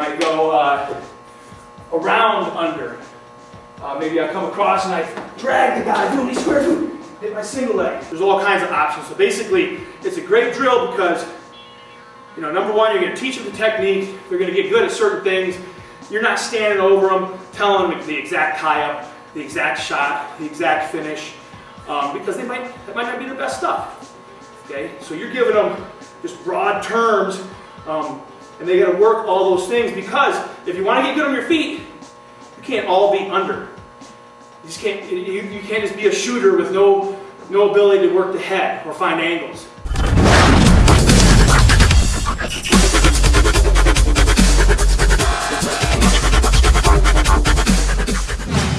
might go uh, around under. Uh, maybe I come across and I drag the guy, do these square foot? hit my single leg. There's all kinds of options. So basically, it's a great drill because, you know, number one, you're going to teach them the technique. They're going to get good at certain things. You're not standing over them, telling them the exact tie-up, the exact shot, the exact finish, um, because they might that might not be their best stuff. Okay, so you're giving them just broad terms. Um, and they got to work all those things because if you want to get good on your feet, you can't all be under. You just can't, you, you can't just be a shooter with no, no ability to work the head or find angles.